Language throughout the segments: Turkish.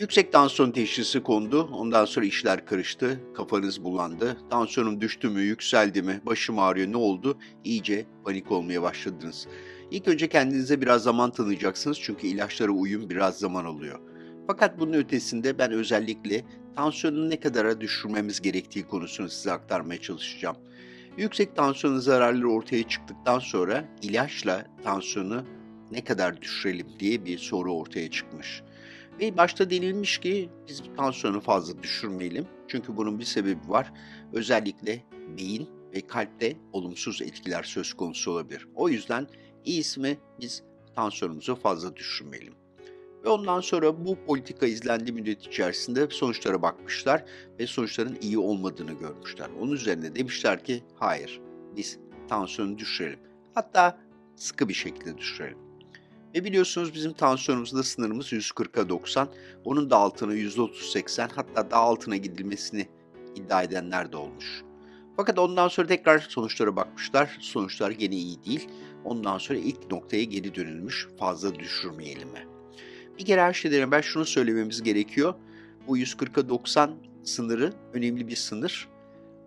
Yüksek tansiyon teşhisi kondu. Ondan sonra işler karıştı. Kafanız bulandı. Tansiyonum düştü mü, yükseldi mi, başım ağrıyor, ne oldu? İyice panik olmaya başladınız. İlk önce kendinize biraz zaman tanıyacaksınız çünkü ilaçlara uyum biraz zaman alıyor. Fakat bunun ötesinde ben özellikle tansiyonu ne kadara düşürmemiz gerektiği konusunu size aktarmaya çalışacağım. Yüksek tansiyonun zararları ortaya çıktıktan sonra ilaçla tansiyonu ne kadar düşürelim diye bir soru ortaya çıkmış. Ve başta denilmiş ki biz tansiyonu fazla düşürmeyelim. Çünkü bunun bir sebebi var. Özellikle beyin ve kalpte olumsuz etkiler söz konusu olabilir. O yüzden iyisi mi biz tansiyonumuzu fazla düşürmeyelim. Ve ondan sonra bu politika izlendiği müddet içerisinde sonuçlara bakmışlar ve sonuçların iyi olmadığını görmüşler. Onun üzerine demişler ki hayır biz tansiyonu düşürelim. Hatta sıkı bir şekilde düşürelim. Ve biliyorsunuz bizim tansiyonumuzda sınırımız 140'a 90. Onun da altına %30-80 hatta daha altına gidilmesini iddia edenler de olmuş. Fakat ondan sonra tekrar sonuçlara bakmışlar. Sonuçlar gene iyi değil. Ondan sonra ilk noktaya geri dönülmüş. Fazla düşürmeyelim mi? Bir kere her şeyden evvel şunu söylememiz gerekiyor. Bu 140'a 90 sınırı önemli bir sınır.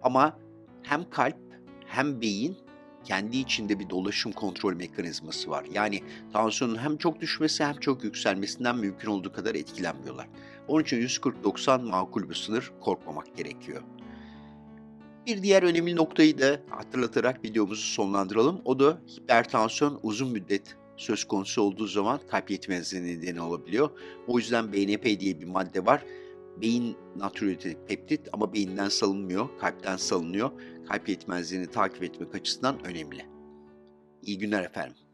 Ama hem kalp hem beyin kendi içinde bir dolaşım kontrol mekanizması var. Yani tansiyonun hem çok düşmesi hem çok yükselmesinden mümkün olduğu kadar etkilenmiyorlar. Onun için 140-90 makul bir sınır korkmamak gerekiyor. Bir diğer önemli noktayı da hatırlatarak videomuzu sonlandıralım. O da hipertansiyon uzun müddet söz konusu olduğu zaman kalp yetmezliği nedeni olabiliyor. O yüzden BNP diye bir madde var. Beyin natriyotik peptit ama beyinden salınmıyor, kalpten salınıyor. Kalp yetmezliğini takip etmek açısından önemli. İyi günler efendim.